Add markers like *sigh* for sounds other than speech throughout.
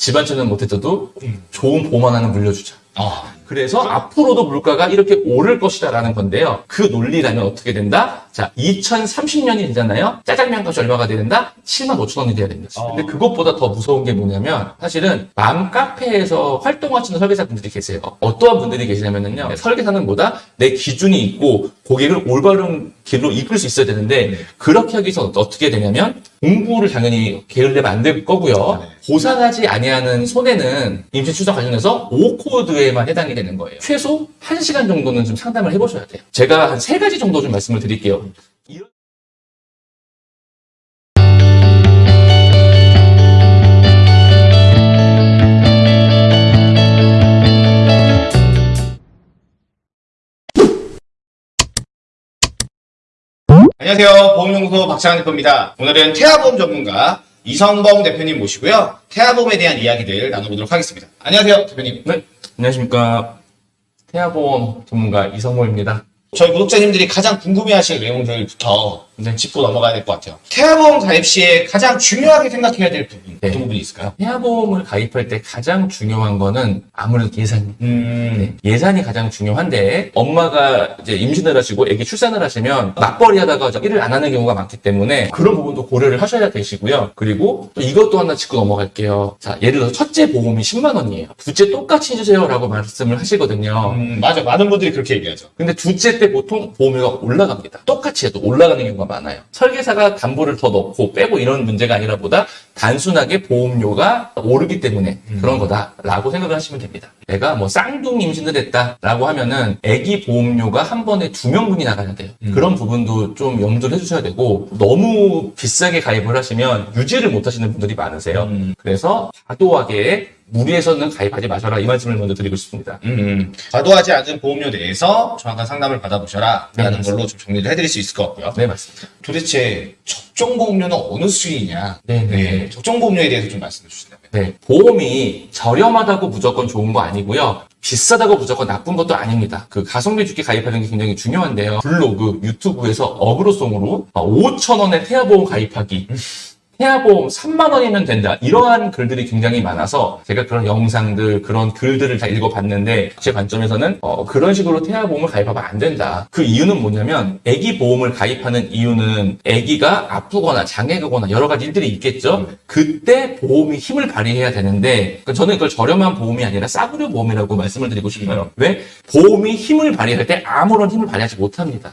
집안처는 못했어도 좋은 보험 하나는 물려주자. 아, 그래서 앞으로도 물가가 이렇게 오를 것이다라는 건데요. 그 논리라면 어떻게 된다? 자, 2030년이 되잖아요. 짜장면 값이 얼마가 돼야 된다? 7만 5천 원이 돼야 된다. 근데 그것보다 더 무서운 게 뭐냐면 사실은 맘 카페에서 활동하시는 설계사 분들이 계세요. 어떠한 분들이 계시냐면요. 설계사는 뭐다? 내 기준이 있고 고객을 올바른 길로 이끌 수 있어야 되는데 그렇게 하기 위해서 어떻게 되냐면 공부를 당연히 게을리면 안 될 거고요. 보상하지 아니하는 손해는 임시 추적 관련해서 5코드 에만 해당이 되는 거예요. 최소 1시간 정도는 좀 상담을 해보셔야 돼요. 제가 한세 가지 정도 좀 말씀을 드릴게요. 안녕하세요. 보험연구소 박창환 대표입니다. 오늘은 태아보험 전문가 이성범 대표님 모시고요. 태아보험에 대한 이야기들 나눠보도록 하겠습니다. 안녕하세요, 대표님. 네, 안녕하십니까. 태아보험 전문가 이성모입니다. 저희 구독자님들이 가장 궁금해하실 내용들부터 네. 짚고 넘어가야 될 것 같아요. 태아보험 가입 시에 가장 중요하게 생각해야 될 부분 네. 어떤 부분이 있을까요? 태아보험을 가입할 때 가장 중요한 거는 아무래도 예산입니다. 음, 네, 예산이 가장 중요한데 엄마가 이제 임신을 하시고 아기 출산을 하시면 맞벌이 하다가 일을 안 하는 경우가 많기 때문에 그런 부분도 고려를 하셔야 되시고요. 그리고 또 이것도 하나 짚고 넘어갈게요. 자, 예를 들어서 첫째 보험이 10만 원이에요. 둘째 똑같이 해주세요라고 말씀을 하시거든요. 음, 맞아. 많은 분들이 그렇게 얘기하죠. 근데 둘째 때 보통 보험료가 올라갑니다. 똑같이 해도 올라가는 경우가 많아요. 설계사가 담보를 더 넣고 빼고 이런 문제가 아니라 보다 단순하게 보험료가 오르기 때문에 그런 거다라고 생각을 하시면 됩니다. 내가 뭐 쌍둥이 임신을 했다라고 하면은 아기 보험료가 한 번에 두 명분이 나가야 돼요. 그런 부분도 좀 염두를 해주셔야 되고 너무 비싸게 가입을 하시면 유지를 못 하시는 분들이 많으세요. 음. 그래서 과도하게 무리해서는 가입하지 마셔라 이 말씀을 먼저 드리고 싶습니다. 음, 과도하지 않은 보험료 내에서 정확한 상담을 받아보셔라. 네, 라는 맞습니다. 걸로 좀 정리를 해드릴 수 있을 것 같고요. 네, 맞습니다. 도대체 적정 보험료는 어느 수위냐? 네, 네. 적정 보험료에 대해서 좀 말씀해 주신다면. 네, 보험이 저렴하다고 무조건 좋은 거 아니고요. 비싸다고 무조건 나쁜 것도 아닙니다. 그 가성비 좋게 가입하는 게 굉장히 중요한데요. 블로그, 유튜브에서 어그로송으로 5천 원에 태아보험 가입하기. 태아보험 3만 원이면 된다. 이러한 글들이 굉장히 많아서 제가 그런 영상들, 그런 글들을 다 읽어봤는데 제 관점에서는 어, 그런 식으로 태아보험을 가입하면 안 된다. 그 이유는 뭐냐면 아기 보험을 가입하는 이유는 아기가 아프거나 장애가거나 여러 가지 일들이 있겠죠. 그때 보험이 힘을 발휘해야 되는데 그 저는 그걸 저렴한 보험이 아니라 싸구려 보험이라고 말씀을 드리고 싶어요. 왜? 보험이 힘을 발휘할 때 아무런 힘을 발휘하지 못합니다.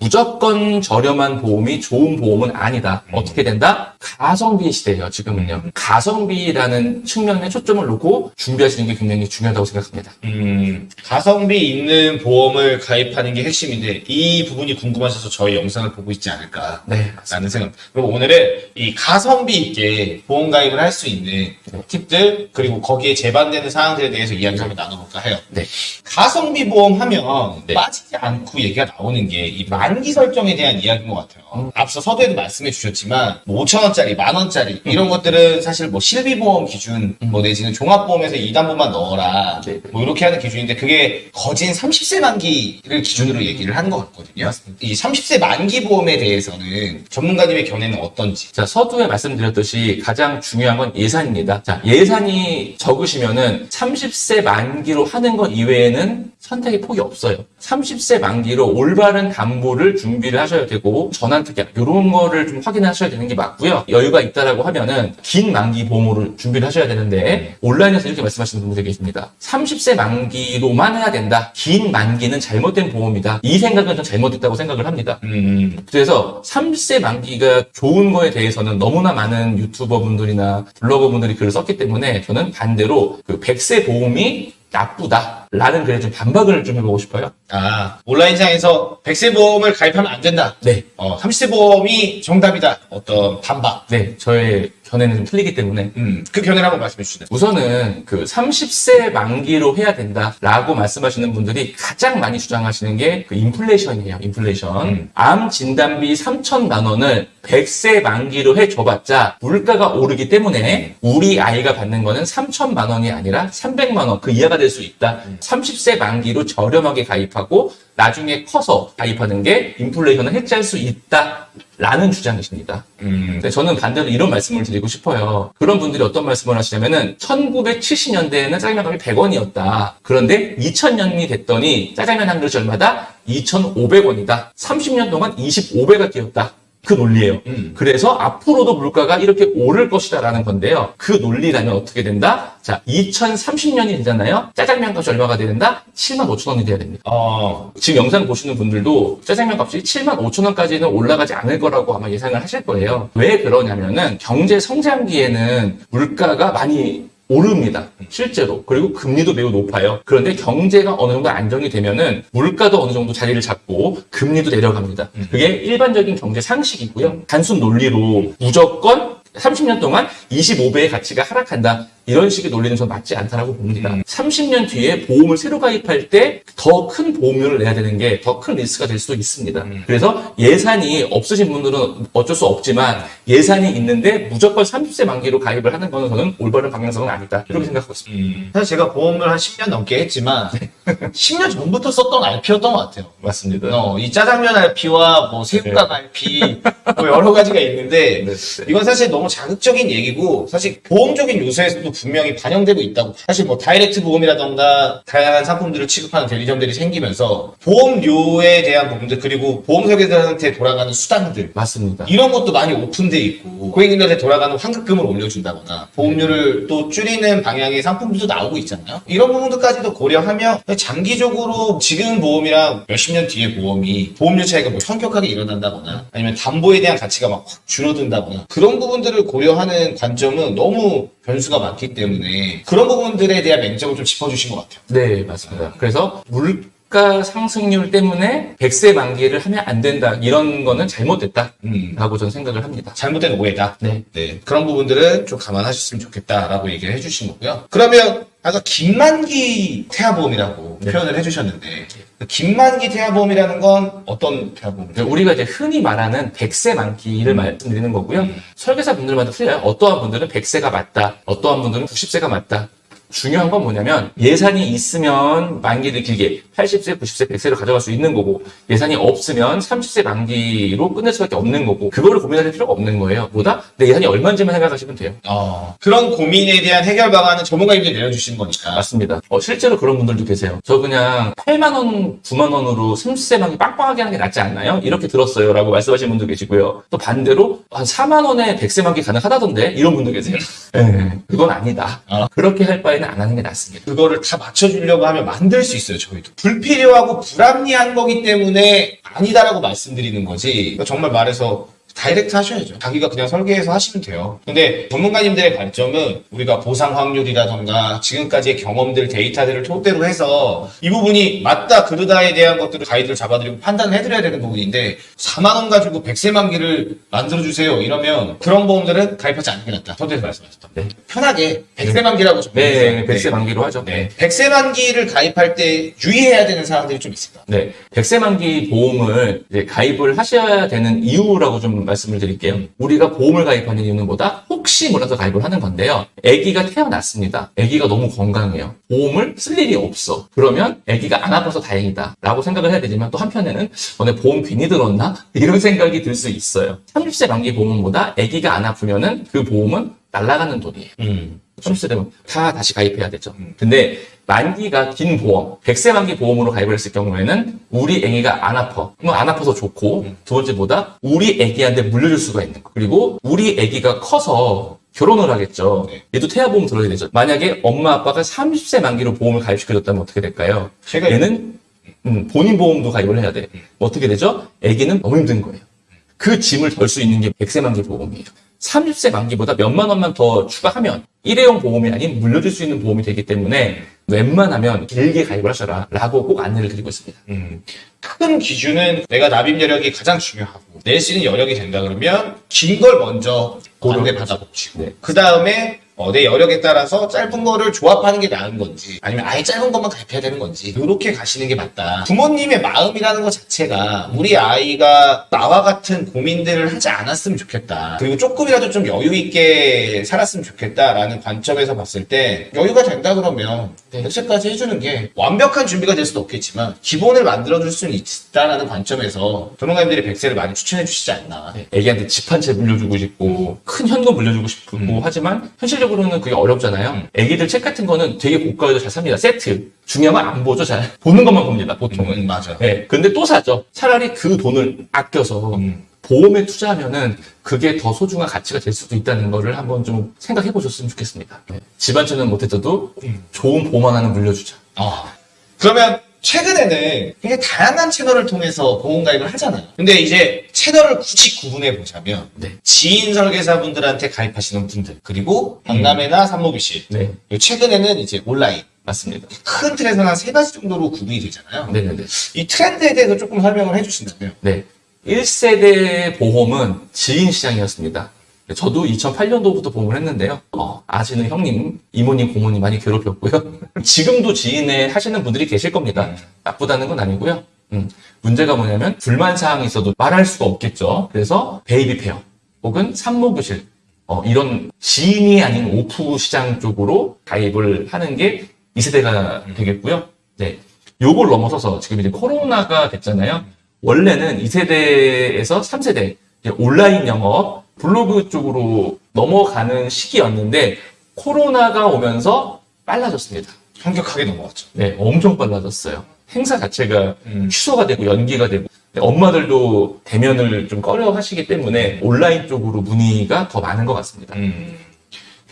무조건 저렴한 보험이 좋은 보험은 아니다. 어떻게 된다? 가성비 시대예요, 지금은요. 가성비라는 측면에 초점을 놓고 준비하시는 게 굉장히 중요하다고 생각합니다. 음, 가성비 있는 보험을 가입하는 게 핵심인데 이 부분이 궁금하셔서 저희 영상을 보고 있지 않을까 네, 라는 생각. 그리고 오늘은 이 가성비 있게 보험 가입을 할 수 있는 팁들 그리고 거기에 제반되는 사항들에 대해서 이야기 한번 나눠볼까 해요. 네. 가성비 보험 하면 네. 빠지지 않고 얘기가 나오는 게 이 만기 설정에 대한 이야기인 것 같아요. 음. 앞서 서두에도 말씀해 주셨지만 뭐 5천 원짜리, 만 원짜리 이런 것들은 사실 뭐 실비보험 기준 뭐 내지는 종합보험에서 2단부만 넣어라 네, 네. 뭐 이렇게 하는 기준인데 그게 거진 30세 만기를 기준으로 얘기를 하는 것 같거든요. 이 30세 만기 보험에 대해서는 전문가님의 견해는 어떤지. 자, 서두에 말씀드렸듯이 가장 중요한 건 예산입니다. 자, 예산이 적으시면은 30세 만기로 하는 것 이외에는 선택의 폭이 없어요. 30세 만기로 올바른 담보를 준비를 하셔야 되고 전환 특약 이런 거를 좀 확인하셔야 되는 게 맞고요. 여유가 있다라고 하면은 긴 만기 보험으로 준비를 하셔야 되는데 온라인에서 이렇게 말씀하시는 분들이 계십니다. 30세 만기로만 해야 된다. 긴 만기는 잘못된 보험이다. 이 생각은 좀 잘못됐다고 생각을 합니다. 음, 그래서 30세 만기가 좋은 거에 대해서는 너무나 많은 유튜버 분들이나 블로거 분들이 글을 썼기 때문에 저는 반대로 그 100세 보험이 나쁘다 라는 글에 좀 반박을 좀 해보고 싶어요. 아, 온라인상에서 100세 보험을 가입하면 안 된다. 네. 어, 30세 보험이 정답이다. 어떤 반박. 네. 저의 견해는 좀 틀리기 때문에. 음, 그 견해를 한번 말씀해 주시죠. 우선은 그 30세 만기로 해야 된다라고 말씀하시는 분들이 가장 많이 주장하시는 게 그 인플레이션이에요. 인플레이션. 음. 암 진단비 3천만 원을 100세 만기로 해줘봤자 물가가 오르기 때문에 우리 아이가 받는 거는 3천만 원이 아니라 300만 원 그 이하가 될 수 있다. 30세 만기로 저렴하게 가입하고 나중에 커서 가입하는 게 인플레이션을 해지할 수 있다라는 주장이십니다. 음. 근데 저는 반대로 이런 말씀을 드리고 싶어요. 그런 분들이 어떤 말씀을 하시냐면은 1970년대에는 짜장면 값이 100원이었다. 그런데 2000년이 됐더니 짜장면 한 그릇이 얼마다? 2,500원이다. 30년 동안 25배가 뛰었다. 그 논리예요. 음. 그래서 앞으로도 물가가 이렇게 오를 것이다라는 건데요. 그 논리라면 어떻게 된다? 자, 2030년이 되잖아요. 짜장면 값이 얼마가 된다? 7만 5천 원이 돼야 됩니다. 어, 지금 영상 보시는 분들도 짜장면 값이 7만 5천 원까지는 올라가지 않을 거라고 아마 예상을 하실 거예요. 왜 그러냐면은 경제 성장기에는 물가가 많이 오릅니다. 실제로. 그리고 금리도 매우 높아요. 그런데 경제가 어느 정도 안정이 되면은 물가도 어느 정도 자리를 잡고 금리도 내려갑니다. 그게 일반적인 경제 상식이고요. 단순 논리로 무조건 30년 동안 25배의 가치가 하락한다. 이런 식의 논리는 전 맞지 않다라고 봅니다. 30년 뒤에 보험을 새로 가입할 때 더 큰 보험료를 내야 되는 게 더 큰 리스크가 될 수도 있습니다. 그래서 예산이 없으신 분들은 어쩔 수 없지만 예산이 있는데 무조건 30세 만기로 가입을 하는 거는 저는 올바른 방향성은 아니다. 이렇게 생각하고 있습니다. 음. 사실 제가 보험을 한 10년 넘게 했지만 *laughs* 10년 전부터 썼던 RP였던 것 같아요. 맞습니다. 어, 이 짜장면 RP와 뭐 새우깡 RP 뭐 여러 가지가 있는데 네, 네. 이건 사실 너무 자극적인 얘기고 사실 보험적인 요소에서도 분명히 반영되고 있다고 사실 뭐 다이렉트 보험이라던가 다양한 상품들을 취급하는 대리점들이 생기면서 보험료에 대한 부분들 그리고 보험 설계사한테 돌아가는 수단들 맞습니다. 이런 것도 많이 오픈돼 있고 고객님들한테 돌아가는 환급금을 올려준다거나 보험료를 또 줄이는 방향의 상품들도 나오고 있잖아요. 이런 부분들까지도 고려하면 장기적으로 지금 보험이랑 몇십 년 뒤에 보험이 보험료 차이가 뭐 현격하게 일어난다거나 아니면 담보에 대한 가치가 막 확 줄어든다거나 그런 부분들을 고려하는 관점은 너무 변수가 많기 때문에 그런 부분들에 대한 맹점을 좀 짚어주신 것 같아요. 네, 맞습니다. 그래서 물가 상승률 때문에 100세 만기를 하면 안 된다. 이런 거는 잘못됐다 라고 음. 저는 생각을 합니다. 잘못된 오해다. 네. 네, 그런 부분들은 좀 감안하셨으면 좋겠다라고 얘기를 해주신 거고요. 그러면 아까 김만기 태아보험이라고 네. 표현을 해주셨는데 그 김만기 태아보험이라는 건 어떤 태아보험이죠? 네, 우리가 이제 흔히 말하는 100세 만기를 말씀드리는 거고요. 설계사 분들마다 틀려요. 어떠한 분들은 100세가 맞다. 어떠한 분들은 90세가 맞다. 중요한 건 뭐냐면 예산이 있으면 만기를 길게 80세, 90세, 100세로 가져갈 수 있는 거고 예산이 없으면 30세 만기로 끝낼 수밖에 없는 거고 그거를 고민할 필요가 없는 거예요. 보다 내 예산이 얼마인지만 생각하시면 돼요. 어, 그런 고민에 대한 해결 방안은 전문가님들이 내려주시는 거니까. 맞습니다. 어, 실제로 그런 분들도 계세요. 저 그냥 8만 원, 9만 원으로 30세 만기 빵빵하게 하는 게 낫지 않나요? 이렇게 들었어요. 라고 말씀하시는 분도 계시고요. 또 반대로 한 4만 원에 100세 만기 가능하다던데? 이런 분도 계세요. 네, 그건 아니다. 아. 그렇게 할 바에 는 안 하는 게 낫습니다. 그거를 다 맞춰주려고 하면 만들 수 있어요, 저희도. 불필요하고 불합리한 거기 때문에 아니다라고 말씀드리는 거지. 그러니까 정말 말해서 다이렉트 하셔야죠. 자기가 그냥 설계해서 하시면 돼요. 근데 전문가님들의 관점은 우리가 보상 확률이라던가 지금까지의 경험들, 데이터들을 토대로 해서 이 부분이 맞다, 그르다에 대한 것들을 가이드를 잡아드리고 판단을 해드려야 되는 부분인데 4만원 가지고 100세 만기를 만들어주세요. 이러면 그런 보험들은 가입하지 않는 게 낫다. 선생님 말씀하셨던. 네. 편하게 100세 만기라고 좀 네, 100세 만기로 하죠. 네. 100세 만기를 가입할 때 유의해야 되는 사항들이 좀 있습니다. 네, 100세 만기 보험을 이제 가입을 하셔야 되는 이유라고 좀 말씀을 드릴게요. 우리가 보험을 가입하는 이유는 뭐다? 혹시 몰라서 가입을 하는 건데요. 아기가 태어났습니다. 아기가 너무 건강해요. 보험을 쓸 일이 없어. 그러면 아기가 안 아파서 다행이다. 라고 생각을 해야 되지만 또 한편에는 어, 내 보험 괜히 들었나? *laughs* 이런 생각이 들 수 있어요. 30세 만기 보험보다 아기가 안 아프면 은 그 보험은 날아가는 돈이에요. 음. 30세 되면 다 다시 가입해야 되죠. 근데 만기가 긴 보험, 100세 만기 보험으로 가입을 했을 경우에는 우리 애기가 안 아파. 뭐안 아파서 좋고 두 번째보다 우리 애기한테 물려줄 수가 있는 거. 그리고 우리 애기가 커서 결혼을 하겠죠. 네. 얘도 태아보험 들어야 되죠. 만약에 엄마 아빠가 30세 만기로 보험을 가입시켜줬다면 어떻게 될까요? 제가 얘는 음, 본인 보험도 가입을 해야 돼. 어떻게 되죠? 애기는 너무 힘든 거예요. 그 짐을 덜 수 있는 게 100세 만기 보험이에요. 30세 만기보다 몇만 원만 더 추가하면 일회용 보험이 아닌 물려줄 수 있는 보험이 되기 때문에 웬만하면 길게 가입을 하셔라 라고 꼭 안내를 드리고 있습니다. 음. 큰 기준은 내가 납입 여력이 가장 중요하고 낼 수 있는 여력이 된다 그러면 긴 걸 먼저 고려해 받아보시고 네. 그 다음에 어, 내 여력에 따라서 짧은 거를 조합하는 게 나은 건지 아니면 아예 짧은 것만 가입해야 되는 건지 이렇게 가시는 게 맞다. 부모님의 마음이라는 것 자체가 우리 아이가 나와 같은 고민들을 하지 않았으면 좋겠다. 그리고 조금이라도 좀 여유 있게 살았으면 좋겠다라는 관점에서 봤을 때 여유가 된다 그러면 네. 백세까지 해주는 게 완벽한 준비가 될 수도 없겠지만 기본을 만들어줄 수는 있다라는 관점에서 전문가님들이 백세를 많이 추천해 주시지 않나. 네, 애기한테 집 한 채 물려주고 싶고 큰 현금 물려주고 싶고 음. 하지만 현실적으로 는 그게 어렵잖아요. 애기들 책 같은 거는 되게 고가여도 잘 삽니다. 세트. 중요한 건 안 보죠. 잘 보는 것만 봅니다. 보통은. 음, 맞아. 네, 근데 또 사죠. 차라리 그 돈을 아껴서 음. 보험에 투자하면은 그게 더 소중한 가치가 될 수도 있다는 거를 한번 좀 생각해 보셨으면 좋겠습니다. 네. 집한 채는 못했어도 좋은 보험 하나는 물려주자. 아. 그러면 최근에는 굉장히 다양한 채널을 통해서 보험 가입을 하잖아요. 근데 이제 채널을 굳이 구분해 보자면 네. 지인 설계사분들한테 가입하시는 분들 그리고 박람회나 산모비실 네, 그리고 최근에는 이제 온라인 맞습니다. 큰 틀에서는 한 세 가지 정도로 구분이 되잖아요. 네네네. 이 트렌드에 대해서 조금 설명을 해주신다면 네. 1세대 보험은 지인 시장이었습니다. 저도 2008년도부터 보험을 했는데요. 어, 아시는 형님, 이모님, 고모님 많이 괴롭혔고요. *laughs* 지금도 지인에 하시는 분들이 계실 겁니다. 나쁘다는 건 아니고요. 음, 문제가 뭐냐면 불만 사항이 있어도 말할 수가 없겠죠. 그래서 baby fair 혹은 산모교실 어, 이런 지인이 아닌 오프 시장 쪽으로 가입을 하는 게 2세대가 되겠고요. 네. 요걸 넘어서서 지금 이제 코로나가 됐잖아요. 원래는 2세대에서 3세대 온라인 영업 블로그 쪽으로 넘어가는 시기였는데 코로나가 오면서 빨라졌습니다. 현격하게 넘어갔죠. 네, 엄청 빨라졌어요. 행사 자체가 음. 취소가 되고 연기가 되고 엄마들도 대면을 좀 꺼려 하시기 때문에 온라인 쪽으로 문의가 더 많은 것 같습니다. 음.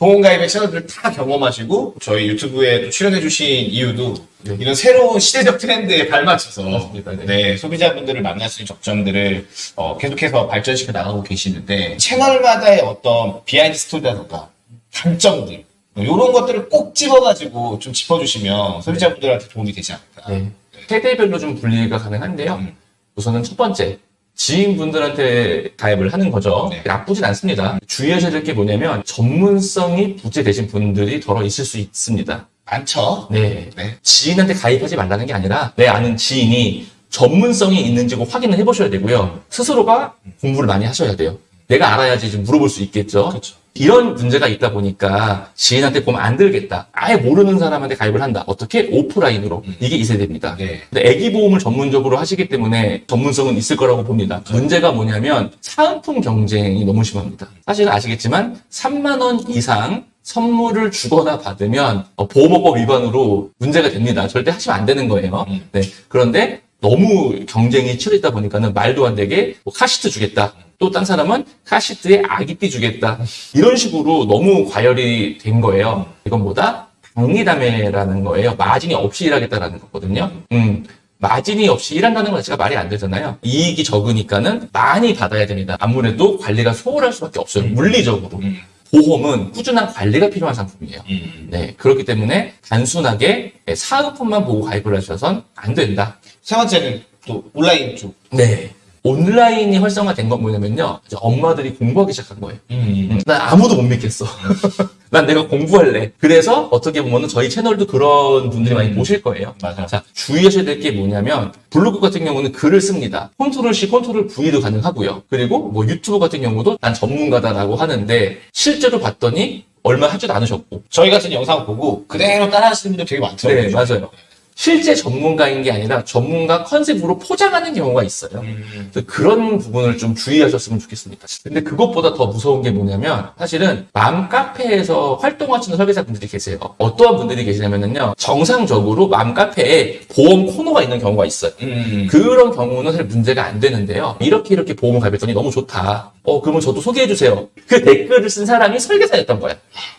보험 가입의 채널들을 다 경험하시고 저희 유튜브에 또 출연해 주신 이유도 네. 이런 새로운 시대적 트렌드에 발맞춰서. 네. 네, 소비자분들을 만날 수 있는 접점들을 어, 계속해서 발전시켜 나가고 계시는데 채널마다의 어떤 behind story라든가 단점들 이런 것들을 꼭 집어가지고 좀 짚어주시면 소비자분들한테 도움이 되지 않을까. 네. 세대별로 좀 분리가 가능한데요. 음. 우선은 첫 번째, 지인분들한테 가입을 하는 거죠. 네. 나쁘진 않습니다. 주의하셔야 될 게 뭐냐면 전문성이 부재되신 분들이 덜어 있을 수 있습니다. 많죠. 네. 네. 지인한테 가입하지 말라는 게 아니라 내 아는 지인이 전문성이 있는지 꼭 확인을 해보셔야 되고요. 스스로가 공부를 많이 하셔야 돼요. 내가 알아야지 좀 물어볼 수 있겠죠. 그렇죠. 이런 문제가 있다 보니까 지인한테 보면 안 들겠다. 아예 모르는 사람한테 가입을 한다. 어떻게? 오프라인으로. 이게 2세대입니다. 네. 근데 애기 보험을 전문적으로 하시기 때문에 전문성은 있을 거라고 봅니다. 문제가 뭐냐면 사은품 경쟁이 너무 심합니다. 사실은 아시겠지만 3만 원 이상 선물을 주거나 받으면 어, 보험업법 위반으로 문제가 됩니다. 절대 하시면 안 되는 거예요. 음. 네. 그런데 너무 경쟁이 치열하다 보니까는 말도 안 되게 뭐 카시트 주겠다. 또 딴 사람은 카시트에 아기띠 주겠다. 이런 식으로 너무 과열이 된 거예요. 이건 뭐다? 당리담회라는 거예요. 마진이 없이 일하겠다라는 거거든요. 음. 마진이 없이 일한다는 것 자체가 말이 안 되잖아요. 이익이 적으니까는 많이 받아야 됩니다. 아무래도 관리가 소홀할 수밖에 없어요. 물리적으로. 음. 보험은 꾸준한 관리가 필요한 상품이에요. 음. 네. 그렇기 때문에 단순하게 사은품만 보고 가입을 하셔선 안 된다. 세 번째는 또 온라인 쪽. 네. 온라인이 활성화된 건 뭐냐면요. 엄마들이 공부하기 시작한 거예요. 음. 음, 난 아무도 못 믿겠어. *laughs* 난 내가 공부할래. 그래서 어떻게 보면 저희 채널도 그런 분들이 많이 음. 보실 거예요. 맞아. 자, 주의하셔야 될 게 뭐냐면, 블로그 같은 경우는 글을 씁니다. Control C, Control V도 가능하고요. 그리고 뭐 유튜브 같은 경우도 난 전문가다라고 하는데, 실제로 봤더니 얼마 하지도 않으셨고. 저희 같은 영상 보고 그대로 따라 하시는 분들 되게 많더라고요. 네, 맞아요. 실제 전문가인 게 아니라 전문가 컨셉으로 포장하는 경우가 있어요. 음. 그런 부분을 좀 주의하셨으면 좋겠습니다. 근데 그것보다 더 무서운 게 뭐냐면 사실은 맘 카페에서 활동하시는 설계사분들이 계세요. 어떠한 분들이 계시냐면요. 정상적으로 맘 카페에 보험 코너가 있는 경우가 있어요. 음. 그런 경우는 사실 문제가 안 되는데요. 이렇게 이렇게 보험을 가입했더니 너무 좋다. 어, 그러면 저도 소개해 주세요. 그 댓글을 쓴 사람이 설계사였던 거야.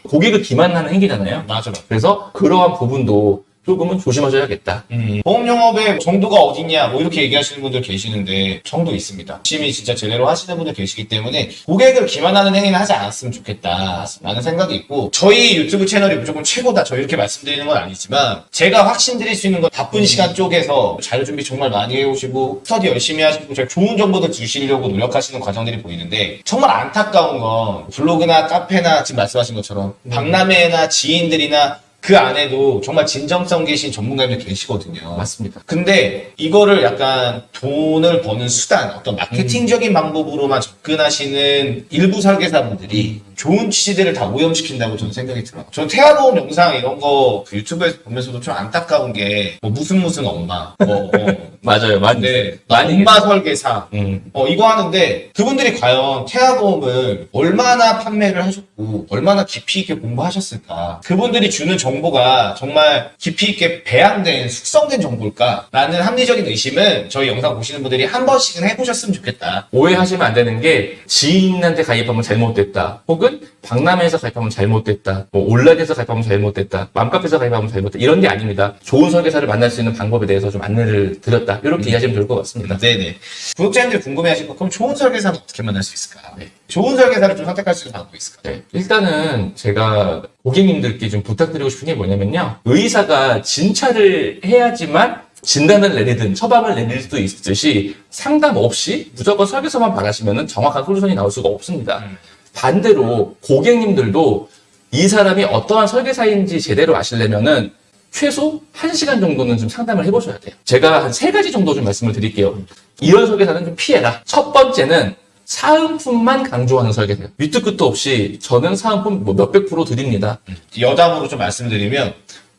고객을 기만하는 행위잖아요. 맞아, 맞아. 그래서 그러한 부분도 조금은 조심하셔야겠다. 보험 영업의 정도가 어딨냐 뭐 이렇게 얘기하시는 분들 계시는데 정도 있습니다. 열심히 진짜 제대로 하시는 분들 계시기 때문에 고객을 기만하는 행위는 하지 않았으면 좋겠다라는 생각이 있고 저희 유튜브 채널이 무조건 최고다. 저 이렇게 말씀드리는 건 아니지만 제가 확신드릴 수 있는 건 바쁜 시간 쪼개서 자료 준비 정말 많이 해오시고 스터디 열심히 하시고 제가 좋은 정보들 주시려고 노력하시는 과정들이 보이는데 정말 안타까운 건 블로그나 카페나 지금 말씀하신 것처럼 박람회나 지인들이나 그 안에도 정말 진정성 계신 전문가님들 계시거든요. 맞습니다. 근데 이거를 약간 돈을 버는 수단, 어떤 마케팅적인 방법으로만 접근하시는 일부 설계사분들이 좋은 취지들을 다 오염시킨다고 저는 생각이 들어요. 저는 태아보험 영상 이런 거 그 유튜브에서 보면서도 좀 안타까운 게, 뭐 무슨 무슨 엄마, 뭐, 어, *laughs* 맞아요. 많이. 네, 많이. 엄마 설계사, 음. 어, 이거 하는데 그분들이 과연 태아보험을 얼마나 판매를 하셨고 얼마나 깊이 있게 공부하셨을까 그분들이 주는 정보가 정말 깊이 있게 배양된 숙성된 정보일까라는 합리적인 의심은 저희 영상 보시는 분들이 한 번씩은 해보셨으면 좋겠다 오해하시면 안 되는 게 지인한테 가입하면 잘못됐다. 혹은 박람회에서 가입하면 잘못됐다. 뭐 온라인에서 가입하면 잘못됐다. 맘카페에서 가입하면 잘못됐다. 이런 게 아닙니다. 좋은 설계사를 만날 수 있는 방법에 대해서 좀 안내를 드렸다. 이렇게 이해하시면 될것 같습니다. 네네 구독자님들이 궁금해하실 거 그럼 좋은 설계사는 어떻게 만날 수 있을까 네. 좋은 설계사를 좀 선택할 수 있는 방법이 있을까 네, 일단은 제가 고객님들께 좀 부탁드리고 싶은 게 뭐냐면요. 의사가 진찰을 해야지만 진단을 내리든 처방을 내릴 수도 있듯이 상담 없이 무조건 설계서만 바라시면 정확한 솔루션이 나올 수가 없습니다. 음. 반대로 고객님들도 이 사람이 어떠한 설계사인지 제대로 아시려면은 최소 1시간 정도는 좀 상담을 해보셔야 돼요. 제가 한 세 가지 정도 좀 말씀을 드릴게요. 이런 설계사는 좀 피해라. 첫 번째는 사은품만 강조하는 설계사예요. 밑도 끝도 없이 저는 사은품 뭐 몇백 프로 드립니다. 여담으로 좀 말씀드리면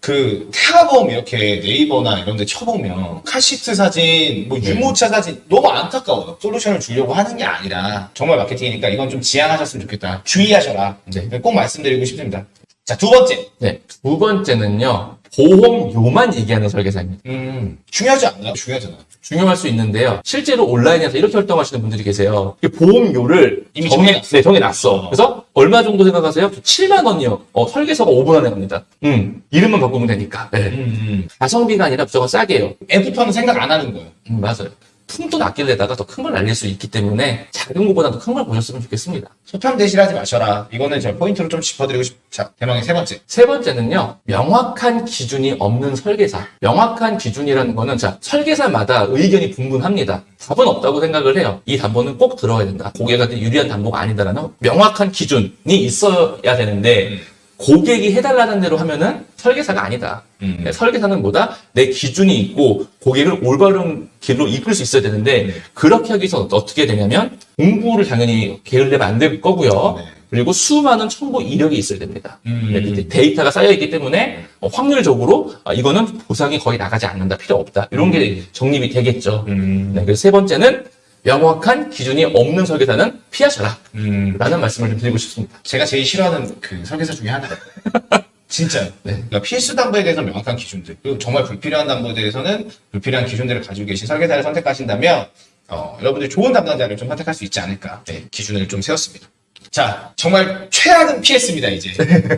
그 태아보험 이렇게 네이버나 이런 데 쳐보면 카시트 사진, 뭐 유모차 사진 너무 안타까워요. 솔루션을 주려고 하는 게 아니라 정말 마케팅이니까 이건 좀 지양하셨으면 좋겠다. 주의하셔라. 네. 꼭 말씀드리고 싶습니다. 자, 두 번째. 네. 두 번째는요. 보험료만 얘기하는 설계사입니다. 음, 중요하지 않나요? 중요하잖아요. 중요할 수 있는데요. 실제로 온라인에서 이렇게 활동하시는 분들이 계세요. 이 보험료를 이미 정해. 네, 정해놨어. 어. 그래서 얼마 정도 생각하세요? 7만 원이요. 어, 설계서가 5분 안에 갑니다. 음, 이름만 바꾸면 되니까. 네. 음, 가성비가 아니라 무조건 싸게요. 애프터는 생각 안 하는 거예요. 음, 맞아요. 품돈 아낄래다가 더 큰 걸 날릴 수 있기 때문에 작은 거보다도 큰 걸 보셨으면 좋겠습니다. 소편 대실하지 마셔라. 이거는 제가 포인트로 좀 짚어드리고 싶. 자, 대망의 세 번째. 세 번째는요, 명확한 기준이 없는 설계사. 명확한 기준이라는 거는, 자, 설계사마다 의견이 분분합니다. 답은 없다고 생각을 해요. 이 담보는 꼭 들어야 된다. 고객한테 유리한 담보가 아니다라는 명확한 기준이 있어야 되는데, 음. 고객이 해달라는 대로 하면은 설계사가 아니다. 음. 네, 설계사는 뭐다? 내 기준이 있고 고객을 올바른 길로 이끌 수 있어야 되는데 네. 그렇게 하기 위해서 어떻게 되냐면 공부를 당연히 게을리면 안 될 거고요. 네. 그리고 수많은 첨부 이력이 있어야 됩니다. 음. 네, 데이터가 쌓여 있기 때문에 어, 확률적으로 아, 이거는 보상이 거의 나가지 않는다, 필요 없다. 이런 게 정립이 되겠죠. 음. 네, 그래서 세 번째는 명확한 기준이 없는 설계사는 피하셔라. 음. 라는 말씀을 좀 드리고 싶습니다. 제가 제일 싫어하는 그 설계사 중에 하나예요. *laughs* 진짜요. 네. 그러니까 필수 담보에 대해서 명확한 기준들, 그리고 정말 불필요한 담보에 대해서는 불필요한 기준들을 가지고 계신 설계사를 선택하신다면, 어, 여러분들이 좋은 담당자를 좀 선택할 수 있지 않을까. 네, 기준을 좀 세웠습니다. 자, 정말 최악은 피했습니다, 이제.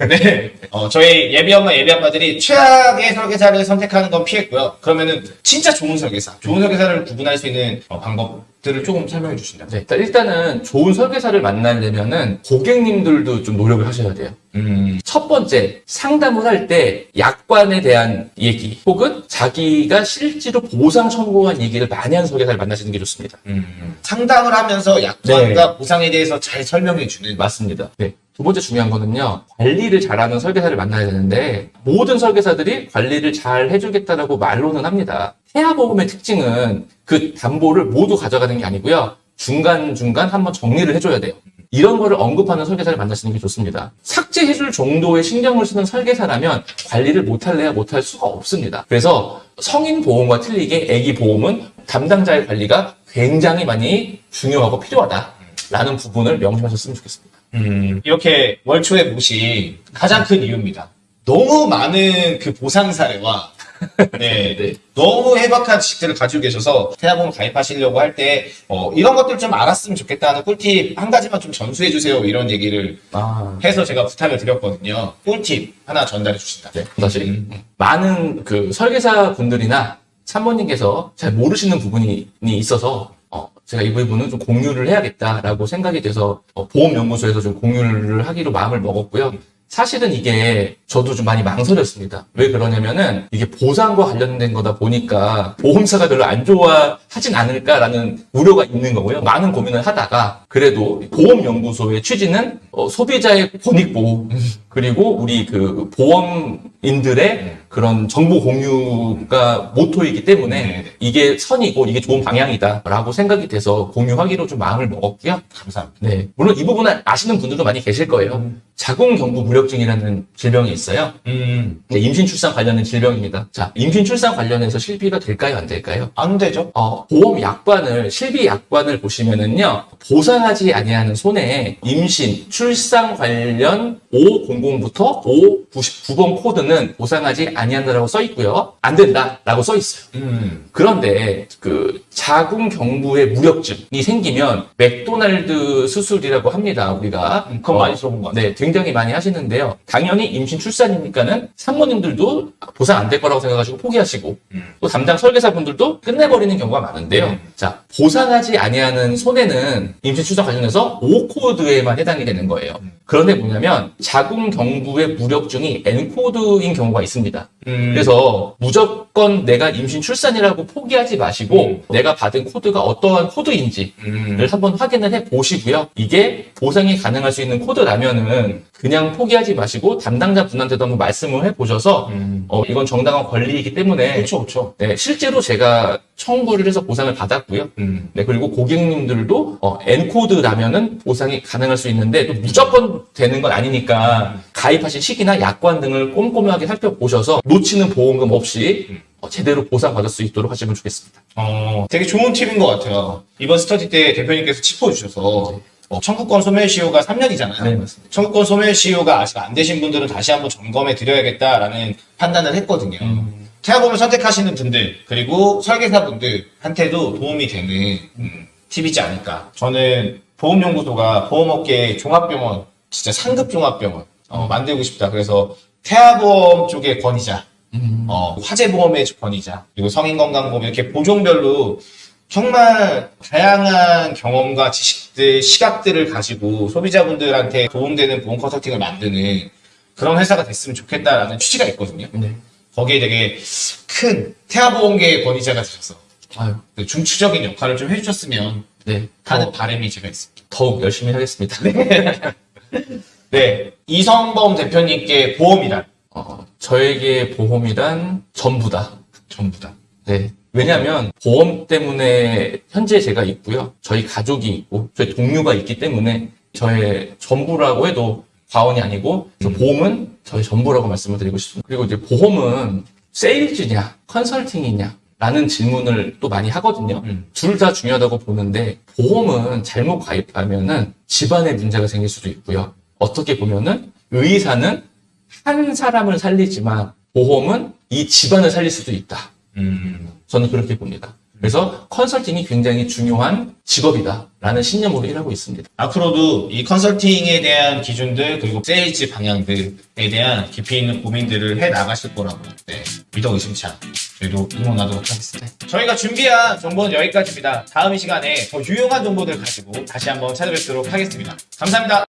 네. 어, 저희 예비 엄마, 예비 아빠들이 최악의 설계사를 선택하는 건 피했고요. 그러면은 진짜 좋은 설계사, 좋은 설계사를 구분할 수 있는 어, 방법들을 조금 설명해 주신다면. 네, 일단- 일단은 좋은 설계사를 만나려면은 고객님들도 좀 노력을 하셔야 돼요. 음, 첫 번째, 상담을 할 때 약관에 대한 얘기 혹은 자기가 실제로 보상 청구한 얘기를 많이 하는 설계사를 만나시는 게 좋습니다. 음. 상담을 하면서 약관과 보상에 대해서 잘 설명해 주는. 맞습니다. 네. 두 번째 중요한 거는요, 관리를 잘하는 설계사를 만나야 되는데, 모든 설계사들이 관리를 잘 해주겠다라고 말로는 합니다. 태아보험의 특징은 그 담보를 모두 가져가는 게 아니고요, 중간중간 한번 정리를 해줘야 돼요. 이런 거를 언급하는 설계사를 만나시는 게 좋습니다. 삭제해줄 정도의 신경을 쓰는 설계사라면 관리를 못할래야 못할 수가 없습니다. 그래서 성인 보험과 틀리게 애기 보험은 담당자의 관리가 굉장히 많이 중요하고 필요하다. 라는 부분을 명심하셨으면 좋겠습니다. 음, 이렇게 월초에 모신 가장 큰 이유입니다. 너무 많은 그 보상 사례와 네. 네. 너무 해박한 지식들을 가지고 계셔서 태아보험 가입하시려고 할 때 어, 이런 것들 좀 알았으면 좋겠다는 꿀팁 한 가지만 좀 전수해 주세요 이런 얘기를 아, 해서 제가 부탁을 드렸거든요. 꿀팁 하나 전달해 주신다. 네. 사실 음. 많은 그 설계사 분들이나 참모님께서 잘 모르시는 부분이 있어서 어, 제가 이 부분은 좀 공유를 해야겠다라고 생각이 돼서 어, 보험연구소에서 좀 공유를 하기로 마음을 먹었고요. 사실은 이게 저도 좀 많이 망설였습니다. 왜 그러냐면은 이게 보상과 관련된 거다 보니까 보험사가 별로 안 좋아하진 않을까라는 우려가 있는 거고요. 많은 고민을 하다가 그래도 보험연구소의 취지는 어, 소비자의 권익보호 그리고 우리 그 보험인들의 그런 정보 공유가 모토이기 때문에 네. 이게 선이고 이게 좋은 방향이다라고 생각이 돼서 공유하기로 좀 마음을 먹었고요. 감사합니다. 네. 물론 이 부분은 아시는 분들도 많이 계실 거예요. 자궁경부 무력증이라는 질병이 있어요. 음, 네, 임신 출산 관련된 질병입니다. 자, 임신 출산 관련해서 실비가 될까요, 안 될까요? 안 되죠? 어, 보험 약관을 실비 약관을 보시면은요 보상하지 아니하는 손해에 임신 출산 관련 500부터 599번 코드는 보상하지 아니한다라고 써 있고요 안 된다라고 써 있어요. 음, 그런데 그 자궁 경부의 무력증이 생기면 맥도날드 수술이라고 합니다. 우리가 그건 어, 많이 들어본 것 같아요. 네, 굉장히 많이 하시는데요. 당연히 임신 출산이니까는 산모님들도 보상 안 될 거라고 생각하시고 포기하시고 음. 또 담당 설계사분들도 끝내버리는 경우가 많은데요. 음. 자, 보상하지 아니하는 손해는 임신 출산 관련해서 O코드에만 해당이 되는 거예요. 음. 그런데 뭐냐면 자궁 경부의 무력증이 N코드인 경우가 있습니다. 음, 그래서 무조건 내가 임신 출산이라고 포기하지 마시고 음. 내가 받은 코드가 어떠한 코드인지를 음, 한번 확인을 해 보시고요. 이게 보상이 가능할 수 있는 코드라면은 그냥 포기하지 마시고 담당자 분한테도 한번 말씀을 해 보셔서 음. 어, 이건 정당한 권리이기 때문에 그렇죠, 그렇죠. 네, 실제로 제가 청구를 해서 보상을 받았고요. 음, 네, 그리고 고객님들도 어, N코드라면은 보상이 가능할 수 있는데 또 무조건 되는 건 아니니까 가입하신 시기나 약관 등을 꼼꼼하게 살펴보셔서 놓치는 보험금 없이 어, 제대로 보상받을 수 있도록 하시면 좋겠습니다. 어, 되게 좋은 팁인 것 같아요. 이번 스터디 때 대표님께서 짚어주셔서 어, 청구권 소멸 시효가 3년이잖아요. 네, 맞습니다. 청구권 소멸 시효가 아직 안 되신 분들은 다시 한번 점검해 드려야겠다라는 판단을 했거든요. 음. 태아보험을 선택하시는 분들 그리고 설계사분들한테도 도움이 되는 음, 팁이지 않을까. 저는 보험연구소가 보험업계 종합병원 진짜 상급 종합병원 어, 만들고 싶다. 그래서 태아보험 쪽의 권위자, 어, 화재보험의 권위자, 그리고 성인건강보험 이렇게 보종별로 정말 다양한 경험과 지식들, 시각들을 가지고 소비자분들한테 도움되는 보험 컨설팅을 만드는 그런 회사가 됐으면 좋겠다라는 취지가 있거든요. 네. 거기에 되게 큰 태아보험계의 권위자가 되셔서 아유, 그 중추적인 역할을 좀 해주셨으면 네. 하는 더, 바람이 제가 있습니다. 더욱 열심히 하겠습니다. 네. *laughs* 이성범 대표님께 보험이란 어, 저에게 보험이란 전부다. 전부다. 네. 왜냐하면 보험 때문에 현재 제가 있고요. 저희 가족이 있고 저희 동료가 있기 때문에 저의 전부라고 해도 과언이 아니고 그래서 보험은 저의 전부라고 말씀을 드리고 싶습니다. 그리고 이제 보험은 세일즈냐 컨설팅이냐 라는 질문을 또 많이 하거든요. 음. 둘다 중요하다고 보는데 보험은 잘못 가입하면 은 집안에 문제가 생길 수도 있고요. 어떻게 보면은 의사는 한 사람을 살리지만 보험은 이 집안을 살릴 수도 있다. 음. 저는 그렇게 봅니다. 그래서 컨설팅이 굉장히 중요한 직업이다라는 신념으로 일하고 있습니다. 앞으로도 이 컨설팅에 대한 기준들 그리고 세일즈 방향들에 대한 깊이 있는 고민들을 해 나가실 거라고 네, 믿어 의심치 않고 저희도 응원하도록 하겠습니다. 저희가 준비한 정보는 여기까지입니다. 다음 이 시간에 더 유용한 정보들 가지고 다시 한번 찾아뵙도록 하겠습니다. 감사합니다.